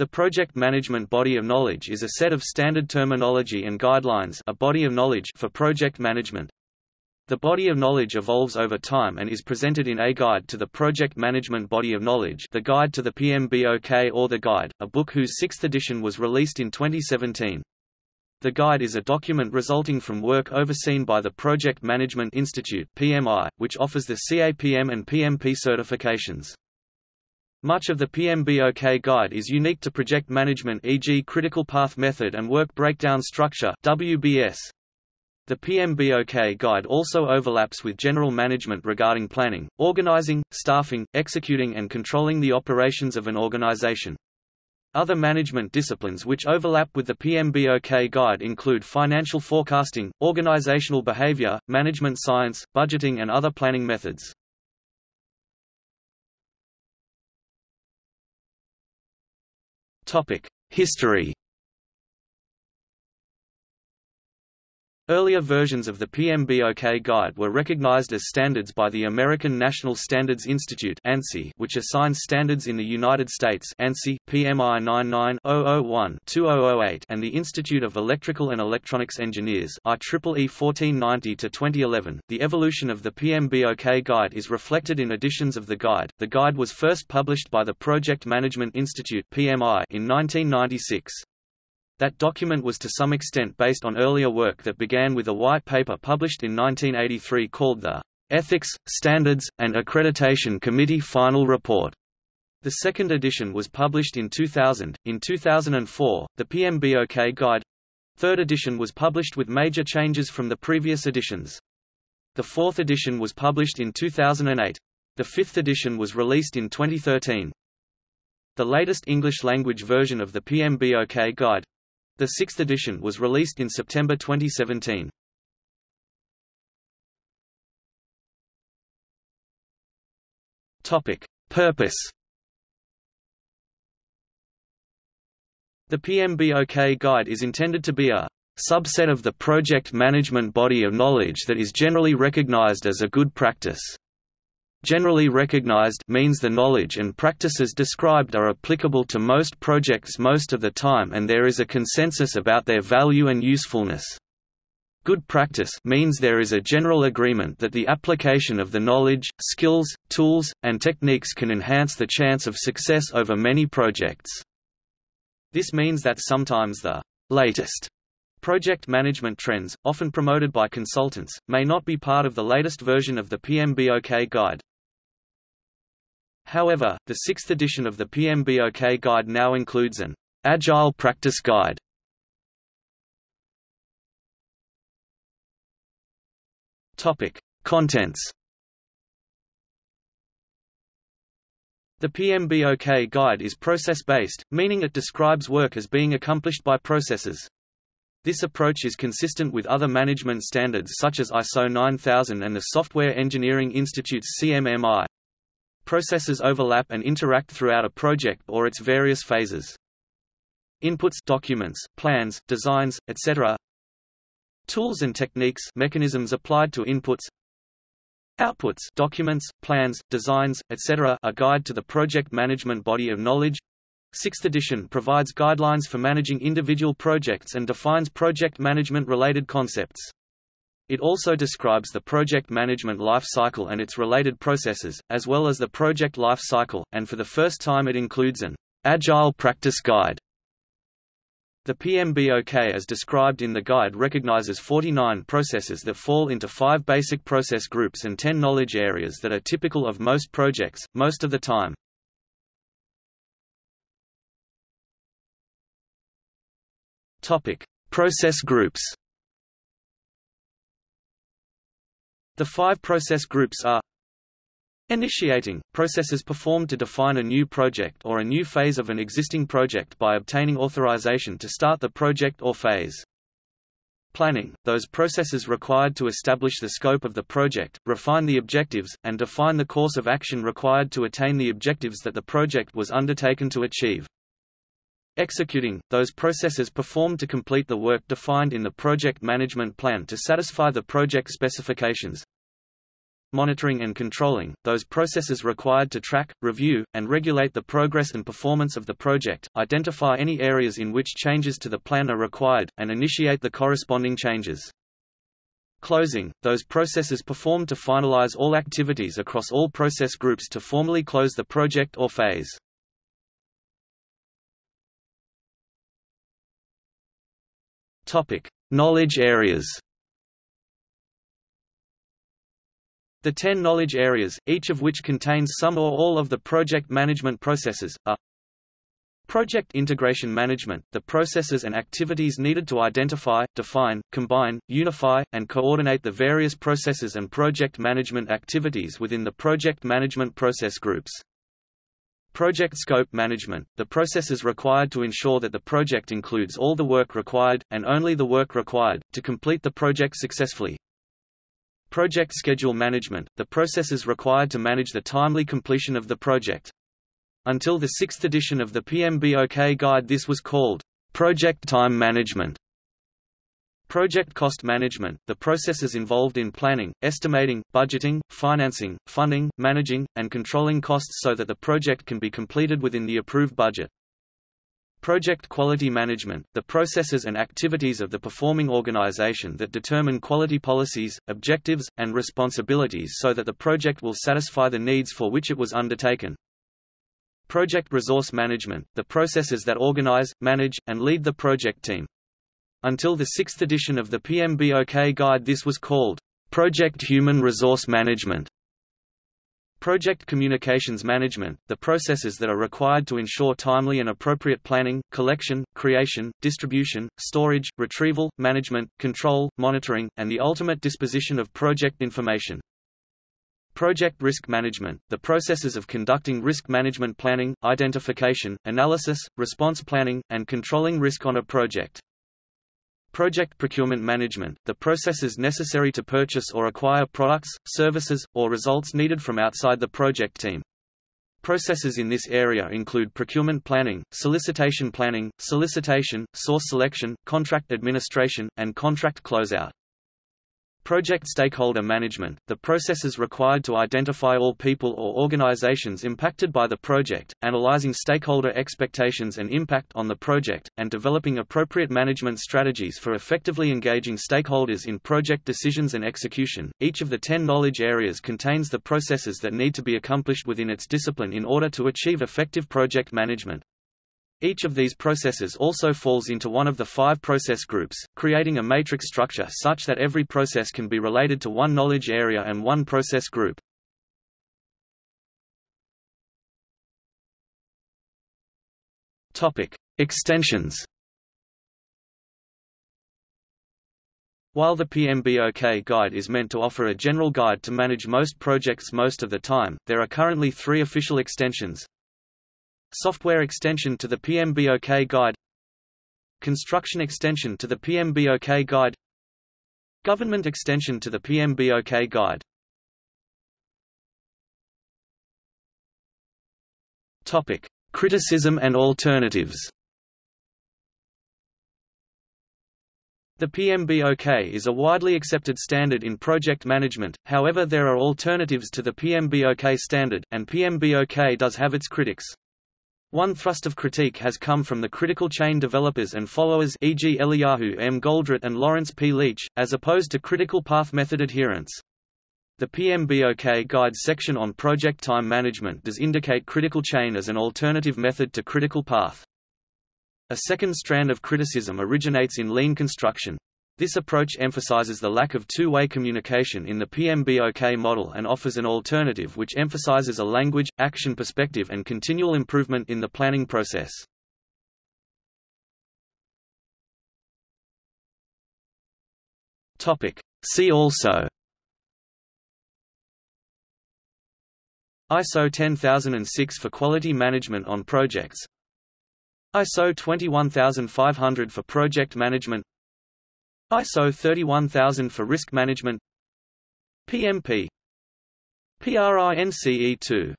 The project management body of knowledge is a set of standard terminology and guidelines a body of knowledge for project management. The body of knowledge evolves over time and is presented in A Guide to the Project Management Body of Knowledge The Guide to the PMBOK or The Guide, a book whose sixth edition was released in 2017. The Guide is a document resulting from work overseen by the Project Management Institute PMI, which offers the CAPM and PMP certifications. Much of the PMBOK guide is unique to project management e.g. critical path method and work breakdown structure WBS. The PMBOK guide also overlaps with general management regarding planning, organizing, staffing, executing and controlling the operations of an organization. Other management disciplines which overlap with the PMBOK guide include financial forecasting, organizational behavior, management science, budgeting and other planning methods. History Earlier versions of the PMBOK guide were recognized as standards by the American National Standards Institute ANSI, which assigns standards in the United States ANSI, PMI 99-001-2008 and the Institute of Electrical and Electronics Engineers IEEE 1490-2011. The evolution of the PMBOK guide is reflected in editions of the guide. The guide was first published by the Project Management Institute PMI in 1996. That document was to some extent based on earlier work that began with a white paper published in 1983 called the Ethics, Standards, and Accreditation Committee Final Report. The second edition was published in 2000. In 2004, the PMBOK Guide third edition was published with major changes from the previous editions. The fourth edition was published in 2008. The fifth edition was released in 2013. The latest English-language version of the PMBOK Guide the sixth edition was released in September 2017. Topic: Purpose. The PMBOK guide is intended to be a subset of the project management body of knowledge that is generally recognized as a good practice. Generally recognized means the knowledge and practices described are applicable to most projects most of the time and there is a consensus about their value and usefulness. Good practice means there is a general agreement that the application of the knowledge, skills, tools, and techniques can enhance the chance of success over many projects. This means that sometimes the latest project management trends, often promoted by consultants, may not be part of the latest version of the PMBOK guide. However, the sixth edition of the PMBOK guide now includes an Agile Practice Guide. Topic: Contents. The PMBOK guide is process-based, meaning it describes work as being accomplished by processes. This approach is consistent with other management standards such as ISO 9000 and the Software Engineering Institute's CMMI. Processes overlap and interact throughout a project or its various phases. Inputs documents, plans, designs, etc. Tools and techniques mechanisms applied to inputs Outputs documents, plans, designs, etc. A guide to the project management body of knowledge Sixth edition provides guidelines for managing individual projects and defines project management related concepts. It also describes the project management life cycle and its related processes, as well as the project life cycle, and for the first time it includes an Agile Practice Guide. The PMBOK as described in the guide recognizes 49 processes that fall into five basic process groups and 10 knowledge areas that are typical of most projects, most of the time. Topic: Process groups The five process groups are Initiating – processes performed to define a new project or a new phase of an existing project by obtaining authorization to start the project or phase. Planning – those processes required to establish the scope of the project, refine the objectives, and define the course of action required to attain the objectives that the project was undertaken to achieve. Executing, those processes performed to complete the work defined in the project management plan to satisfy the project specifications. monitoring and controlling, those processes required to track, review, and regulate the progress and performance of the project, identify any areas in which changes to the plan are required, and initiate the corresponding changes. Closing, those processes performed to finalize all activities across all process groups to formally close the project or phase. Topic: Knowledge areas. The ten knowledge areas, each of which contains some or all of the project management processes, are Project integration management, the processes and activities needed to identify, define, combine, unify, and coordinate the various processes and project management activities within the project management process groups. Project scope management, the processes required to ensure that the project includes all the work required, and only the work required, to complete the project successfully. Project schedule management, the processes required to manage the timely completion of the project. Until the sixth edition of the PMBOK guide this was called, "...project time management". Project cost management, the processes involved in planning, estimating, budgeting, financing, funding, managing, and controlling costs so that the project can be completed within the approved budget. Project quality management, the processes and activities of the performing organization that determine quality policies, objectives, and responsibilities so that the project will satisfy the needs for which it was undertaken. Project resource management, the processes that organize, manage, and lead the project team. Until the sixth edition of the PMBOK guide this was called, Project Human Resource Management. Project communications management, the processes that are required to ensure timely and appropriate planning, collection, creation, distribution, storage, retrieval, management, control, monitoring, and the ultimate disposition of project information. Project risk management, the processes of conducting risk management planning, identification, analysis, response planning, and controlling risk on a project. Project procurement management, the processes necessary to purchase or acquire products, services, or results needed from outside the project team. Processes in this area include procurement planning, solicitation planning, solicitation, source selection, contract administration, and contract closeout. Project stakeholder management, the processes required to identify all people or organizations impacted by the project, analyzing stakeholder expectations and impact on the project, and developing appropriate management strategies for effectively engaging stakeholders in project decisions and execution. Each of the 10 knowledge areas contains the processes that need to be accomplished within its discipline in order to achieve effective project management. Each of these processes also falls into one of the five process groups, creating a matrix structure such that every process can be related to one knowledge area and one process group. Topic: Extensions. While the PMBOK guide is meant to offer a general guide to manage most projects most of the time, there are currently three official extensions, Software extension to the PMBOK guide Construction extension to the PMBOK guide Government extension to the PMBOK guide Topic: Criticism and alternatives. The PMBOK is a widely accepted standard in project management, however there are alternatives to the PMBOK standard, and PMBOK does have its critics. One thrust of critique has come from the critical chain developers and followers e.g. Eliyahu M. Goldratt and Lawrence P. Leach, as opposed to critical path method adherents. The PMBOK Guide section on project time management does indicate critical chain as an alternative method to critical path. A second strand of criticism originates in lean construction. This approach emphasizes the lack of two-way communication in the PMBOK model and offers an alternative which emphasizes a language, action perspective and continual improvement in the planning process. See also. ISO 10006 for quality management on projects. ISO 21500 for project management ISO 31000 for risk management. PMP PRINCE2